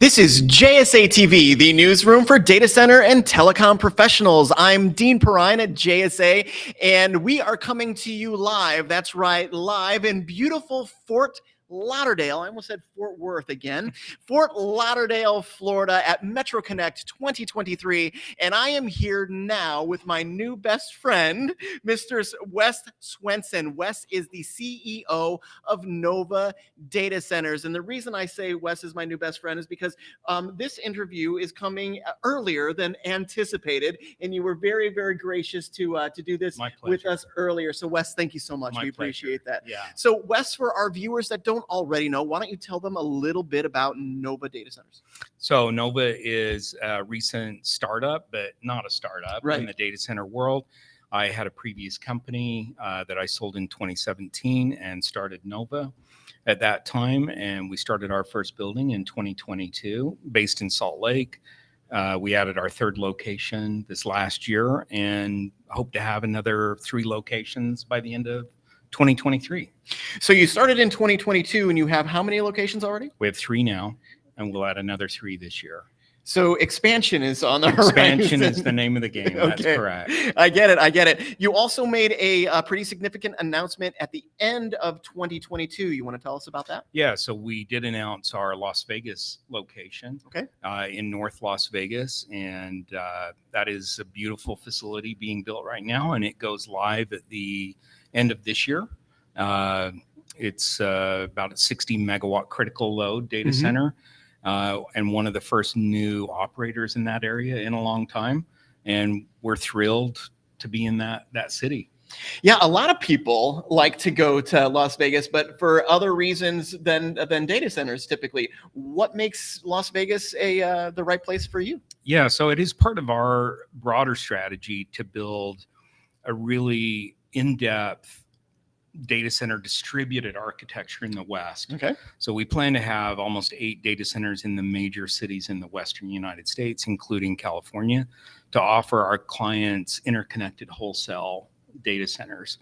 This is JSA TV, the newsroom for data center and telecom professionals. I'm Dean Perrine at JSA, and we are coming to you live. That's right, live in beautiful Fort Lauderdale. I almost said Fort Worth again. Fort Lauderdale, Florida at Metro Connect 2023. And I am here now with my new best friend, Mr. Wes Swenson. Wes is the CEO of Novva Data Centers. And the reason I say Wes is my new best friend is because um, this interview is coming earlier than anticipated. And you were very, very gracious to uh, to do this with us earlier. So Wes, thank you so much. My we appreciate that. Yeah. So Wes, for our viewers that don't already know, why don't you tell them a little bit about Novva Data Centers? So Novva is a recent startup, but not a startup Right. in the data center world. I had a previous company uh, that I sold in 2017 and started Novva at that time. And we started our first building in 2022 based in Salt Lake. Uh, we added our third location this last year and hope to have another three locations by the end of 2023. So you started in 2022 and you have how many locations already? We have three now, and we'll add another three this year. So expansion is on the Expansion horizon. is the name of the game. That's Okay. correct. I get it. I get it. You also made a, uh pretty significant announcement at the end of 2022. You want to tell us about that? Yeah, so we did announce our Las Vegas location. Okay. Uh, in North Las Vegas, and uh, that is a beautiful facility being built right now, and it goes live at the end of this year. Uh, it's uh, about a 60 megawatt critical load data Mhm. center, uh, and one of the first new operators in that area in a long time. And we're thrilled to be in that that city. Yeah, a lot of people like to go to Las Vegas, but for other reasons than than data centers typically. What makes Las Vegas a uh, the right place for you? Yeah, so it is part of our broader strategy to build a really in-depth data center distributed architecture in the West. Okay. So we plan to have almost eight data centers in the major cities in the Western United States, including California, to offer our clients interconnected wholesale data centers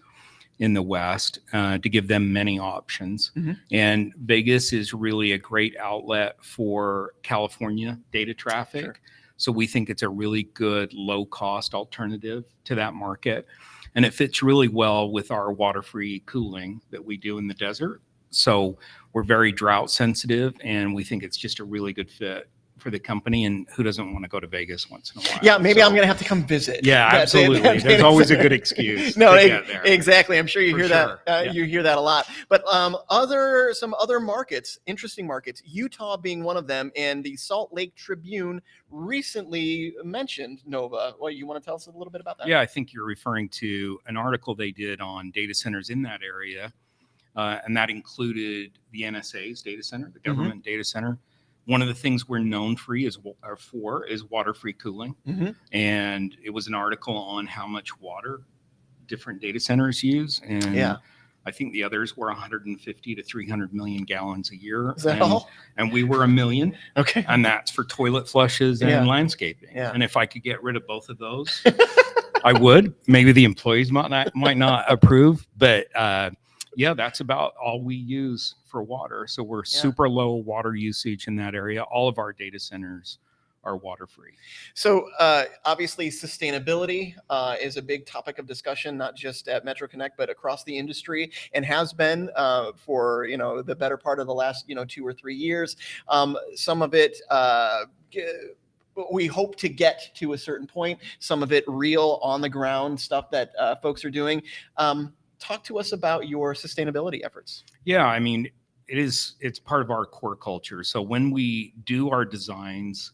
in the West uh, to give them many options. Mhm. And Vegas is really a great outlet for California data traffic. Sure. So we think it's a really good low cost alternative to that market. And it fits really well with our water free cooling that we do in the desert. So we're very drought sensitive and we think it's just a really good fit for the company. And who doesn't want to go to Vegas once in a while? Yeah, maybe So- I'm gonna have to come visit. Yeah, absolutely. that- There's always a good excuse no, to get there. exactly. I'm sure you For hear sure. that. Uh, Yeah. You hear that a lot. But um, other some other markets, interesting markets, Utah being one of them, and the Salt Lake Tribune recently mentioned Novva. Well, you want to tell us a little bit about that? Yeah, I think you're referring to an article they did on data centers in that area. Uh, and that included the NSA's data center, the government data center. One of the things we're known for is or for is water-free cooling, Mhm. and it was an article on how much water different data centers use. And Yeah. I think the others were 150 to 300 million gallons a year. Is that and, all? and we were a million, Okay. and that's for toilet flushes and Yeah. landscaping. Yeah. And if I could get rid of both of those, I would. Maybe the employees might not might not approve, but uh, yeah, that's about all we use for water. So we're Yeah. super low water usage in that area. All of our data centers are water free. So uh, obviously, sustainability uh, is a big topic of discussion, not just at Metro Connect, but across the industry, and has been uh, for you know the better part of the last you know two or three years. Um, some of it. Uh, we hope to get to a certain point. Some of it real on the ground stuff that uh, folks are doing. Um, talk to us about your sustainability efforts. Yeah, I mean, it is it's part of our core culture. So when we do our designs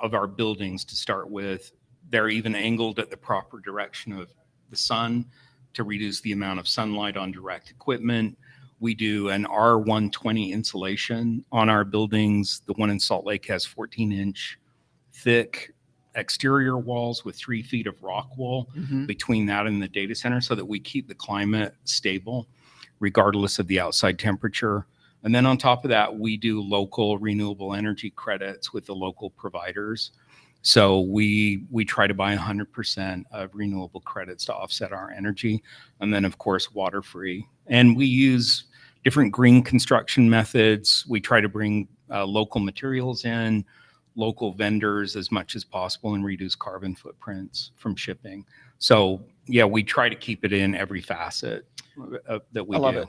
of our buildings to start with, they're even angled at the proper direction of the sun to reduce the amount of sunlight on direct equipment. We do an R120 insulation on our buildings. The one in Salt Lake has 14 inch thick exterior walls with three feet of rock wool between that and the data center so that we keep the climate stable regardless of the outside temperature. And then on top of that, we do local renewable energy credits with the local providers. So we we try to buy 100% of renewable credits to offset our energy, and then of course water free. And we use different green construction methods. We try to bring uh, local materials in, local vendors as much as possible, and reduce carbon footprints from shipping. So yeah, we try to keep it in every facet uh, that we I love do. it.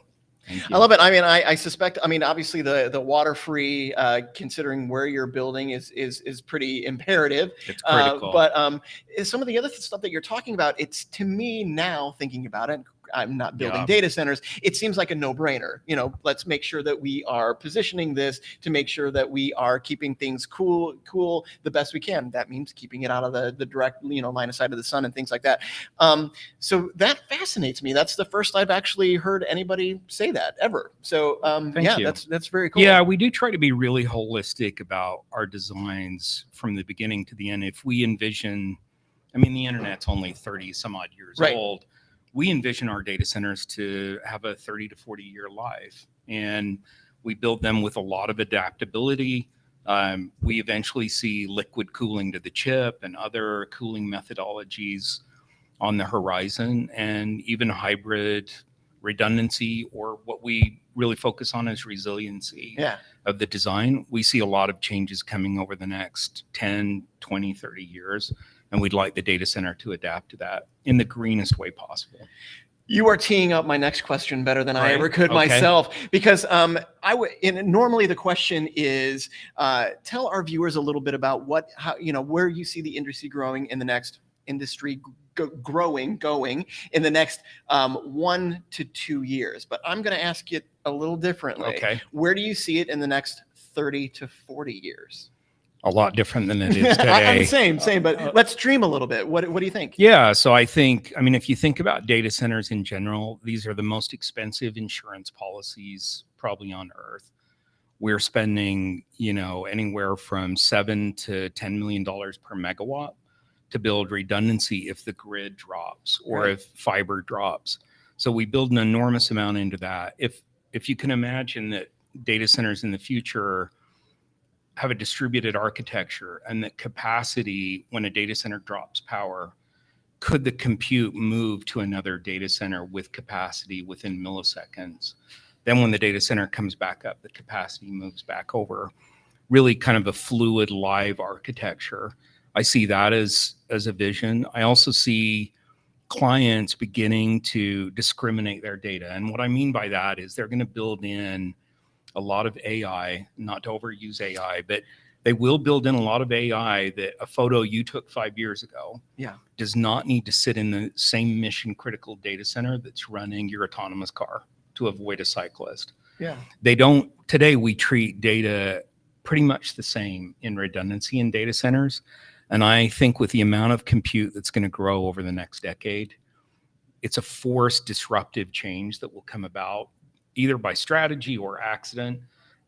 I love it. I mean, I, I suspect. I mean, obviously, the the water free, uh, considering where you're building, is is is pretty imperative. It's Uh, critical. but um, some of the other stuff that you're talking about, it's to me now thinking about it. I'm not building Yeah. data centers. It seems like a no-brainer. You know, let's make sure that we are positioning this to make sure that we are keeping things cool, cool the best we can. That means keeping it out of the the direct, you know, line of sight of the sun and things like that. Um, so that fascinates me. That's the first I've actually heard anybody say that ever. So um, yeah, you. that's that's very cool. Yeah, we do try to be really holistic about our designs from the beginning to the end. If we envision, I mean, the internet's only 30 some odd years Right. old. We envision our data centers to have a 30 to 40 year life. And we build them with a lot of adaptability. Um, we eventually see liquid cooling to the chip and other cooling methodologies on the horizon, and even hybrid redundancy, or what we really focus on is resiliency Yeah. of the design. We see a lot of changes coming over the next 10, 20, 30 years. And we'd like the data center to adapt to that in the greenest way possible. You are teeing up my next question better than I ever could Okay. myself, because um, I would. Normally, the question is, uh, tell our viewers a little bit about what, how you know, where you see the industry growing in the next industry growing, going in the next um, one to two years. But I'm going to ask it a little differently. Okay. Where do you see it in the next 30 to 40 years? A lot different than it is I- I'm today. same, same. Uh, But let's dream a little bit. What What do you think? Yeah. So I think, I mean, if you think about data centers in general, these are the most expensive insurance policies probably on earth. We're spending, you know, anywhere from seven to $10 million per megawatt to build redundancy if the grid drops or Right. if fiber drops. So we build an enormous amount into that. If, if you can imagine that data centers in the future have a distributed architecture and that capacity when a data center drops power could the compute move to another data center with capacity within milliseconds? Then when the data center comes back up the capacity moves back over. Really kind of a fluid live architecture. I see that as as a vision. I also see clients beginning to discriminate their data. And what i mean by that is they're going to build in a lot of AI, not to overuse AI, but they will build in a lot of AI that a photo you took five years ago Yeah. does not need to sit in the same mission critical data center that's running your autonomous car to avoid a cyclist. Yeah. They don't, today we treat data pretty much the same in redundancy in data centers. And I think with the amount of compute that's going to grow over the next decade, it's a forced disruptive change that will come about either by strategy or accident.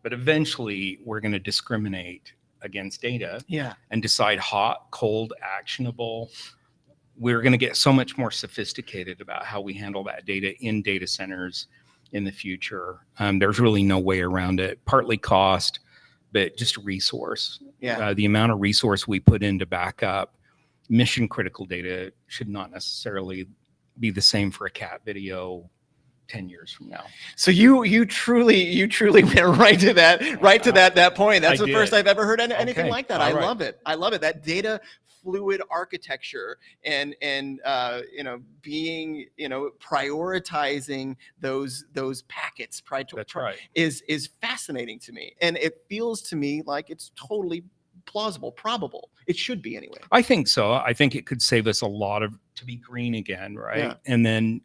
But eventually, we're going to discriminate against data Yeah. and decide hot, cold, actionable. We're going to get so much more sophisticated about how we handle that data in data centers in the future. Um, there's really no way around it, partly cost, but just resource. Yeah. Uh, the amount of resource we put in to back up mission critical data should not necessarily be the same for a cat video 10 years from now. So you you truly you truly went right to that right to that that point. That's I the first. I've ever heard any- anything Okay. like that. All I right. love it. I love it. That data fluid architecture and and uh, you know being you know prioritizing those those packets pri- That's right. is is fascinating to me, and it feels to me like it's totally plausible, probable. It should be anyway. I think so. I think it could save us a lot of to be green again, right? Yeah. And then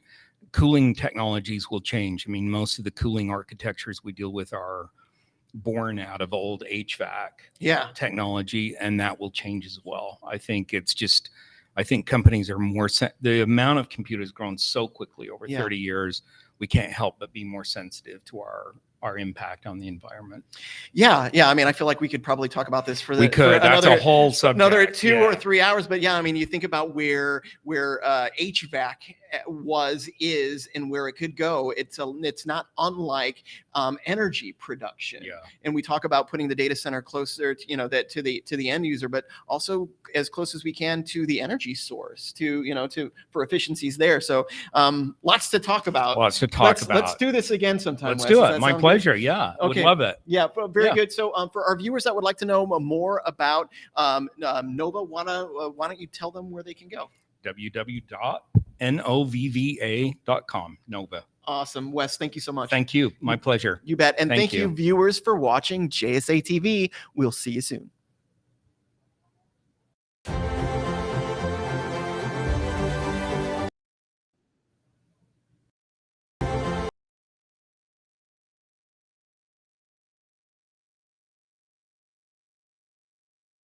cooling technologies will change. I mean, most of the cooling architectures we deal with are born out of old HVAC Yeah. technology, and that will change as well. I think it's just, I think companies are more, sen- the amount of computers grown so quickly over Yeah. 30 years, we can't help but be more sensitive to our our impact on the environment. Yeah, yeah. I mean, I feel like we could probably talk about this for the we could. That's another, a whole subject. another two yeah. or three hours but yeah i mean you think about where where uh, hvac was, is, and where it could go. It's a, it's not unlike um, energy production. Yeah. And we talk about putting the data center closer, to, you know, that to the to the end user, but also as close as we can to the energy source, to you know, to for efficiencies there. So um, lots to talk about. Lots to talk let's, about. Let's do this again sometime. Let's Wes. do it. My sound good? pleasure. Yeah. Okay. Would love it. Yeah, very Yeah. good. So, um, for our viewers that would like to know more about um, um, Novva, wanna uh, why don't you tell them where they can go? www.novva.com. Novva. Awesome, Wes. Thank you so much. Thank you. My pleasure. you bet, and Thank thank, you. you. viewers, for watching JSA TV. We'll see you soon.